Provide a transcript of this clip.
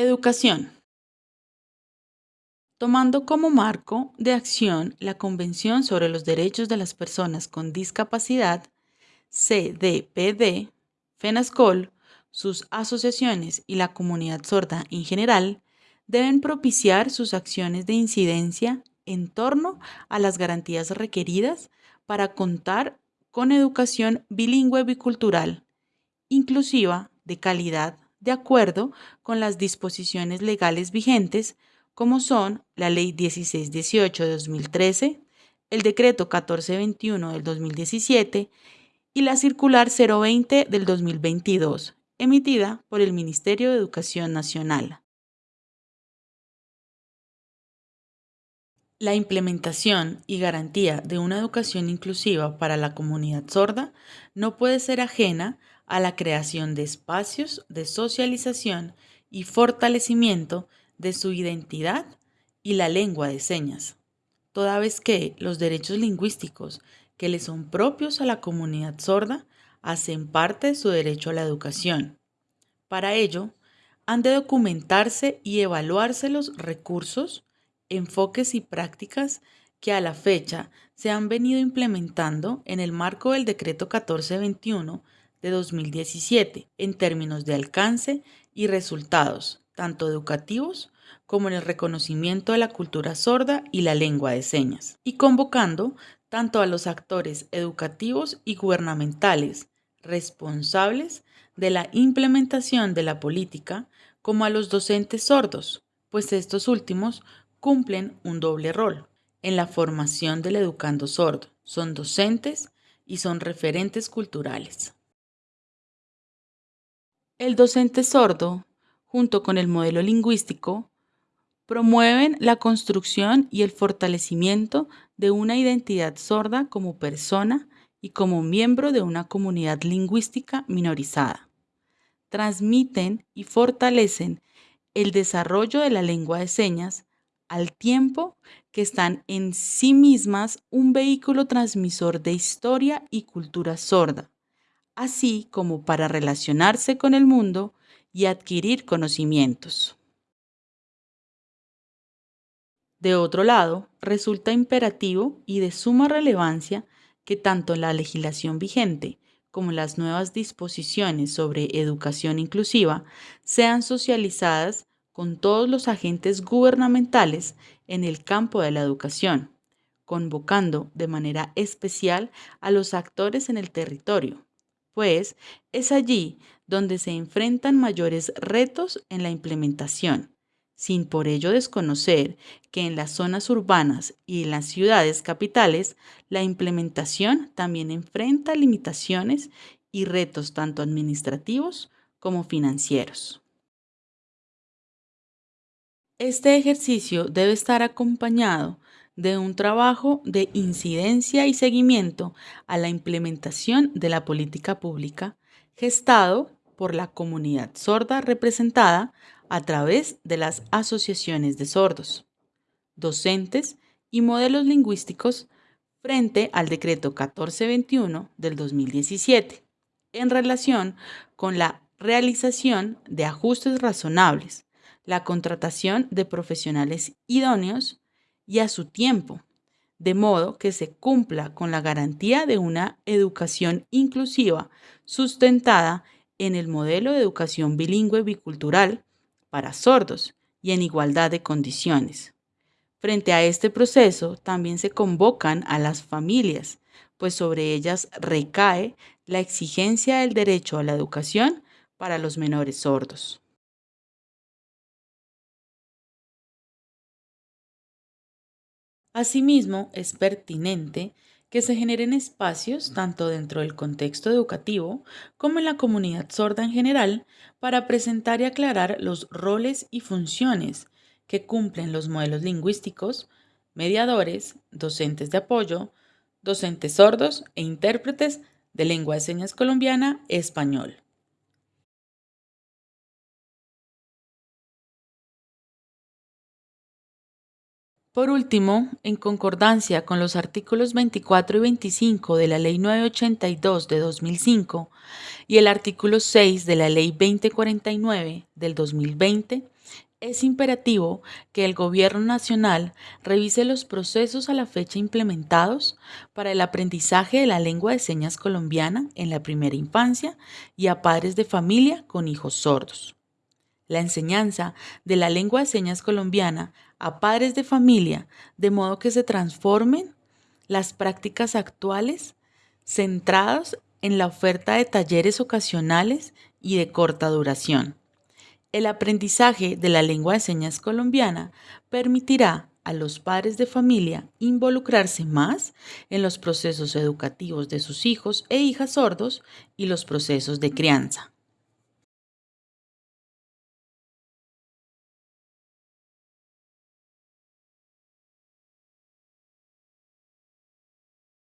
Educación. Tomando como marco de acción la Convención sobre los Derechos de las Personas con Discapacidad, CDPD, FENASCOL, sus asociaciones y la comunidad sorda en general deben propiciar sus acciones de incidencia en torno a las garantías requeridas para contar con educación bilingüe bicultural, inclusiva, de calidad, de acuerdo con las disposiciones legales vigentes como son la Ley 1618 de 2013, el Decreto 1421 del 2017 y la Circular 020 del 2022, emitida por el Ministerio de Educación Nacional. La implementación y garantía de una educación inclusiva para la comunidad sorda no puede ser ajena a la creación de espacios de socialización y fortalecimiento de su identidad y la lengua de señas, toda vez que los derechos lingüísticos que le son propios a la comunidad sorda hacen parte de su derecho a la educación. Para ello, han de documentarse y evaluarse los recursos, enfoques y prácticas que a la fecha se han venido implementando en el marco del Decreto 1421 de 2017 en términos de alcance y resultados, tanto educativos como en el reconocimiento de la cultura sorda y la lengua de señas, y convocando tanto a los actores educativos y gubernamentales responsables de la implementación de la política como a los docentes sordos, pues estos últimos cumplen un doble rol en la formación del educando sordo. Son docentes y son referentes culturales. El docente sordo junto con el modelo lingüístico, promueven la construcción y el fortalecimiento de una identidad sorda como persona y como miembro de una comunidad lingüística minorizada. Transmiten y fortalecen el desarrollo de la lengua de señas al tiempo que están en sí mismas un vehículo transmisor de historia y cultura sorda, así como para relacionarse con el mundo y adquirir conocimientos. De otro lado, resulta imperativo y de suma relevancia que tanto la legislación vigente como las nuevas disposiciones sobre educación inclusiva sean socializadas con todos los agentes gubernamentales en el campo de la educación, convocando de manera especial a los actores en el territorio, pues es allí donde se enfrentan mayores retos en la implementación, sin por ello desconocer que en las zonas urbanas y en las ciudades capitales la implementación también enfrenta limitaciones y retos tanto administrativos como financieros. Este ejercicio debe estar acompañado de un trabajo de incidencia y seguimiento a la implementación de la política pública gestado por la comunidad sorda representada a través de las asociaciones de sordos, docentes y modelos lingüísticos frente al decreto 1421 del 2017 en relación con la realización de ajustes razonables, la contratación de profesionales idóneos y a su tiempo, de modo que se cumpla con la garantía de una educación inclusiva sustentada en el modelo de educación bilingüe bicultural para sordos y en igualdad de condiciones. Frente a este proceso también se convocan a las familias, pues sobre ellas recae la exigencia del derecho a la educación para los menores sordos. Asimismo, es pertinente que se generen espacios tanto dentro del contexto educativo como en la comunidad sorda en general para presentar y aclarar los roles y funciones que cumplen los modelos lingüísticos, mediadores, docentes de apoyo, docentes sordos e intérpretes de lengua de señas colombiana español. Por último, en concordancia con los artículos 24 y 25 de la Ley 982 de 2005 y el artículo 6 de la Ley 2049 del 2020, Es imperativo que el Gobierno Nacional revise los procesos a la fecha implementados para el aprendizaje de la lengua de señas colombiana en la primera infancia y a padres de familia con hijos sordos. La enseñanza de la lengua de señas colombiana a padres de familia de modo que se transformen las prácticas actuales centradas en la oferta de talleres ocasionales y de corta duración el aprendizaje de la lengua de señas colombiana permitirá a los padres de familia involucrarse más en los procesos educativos de sus hijos e hijas sordos y los procesos de crianza.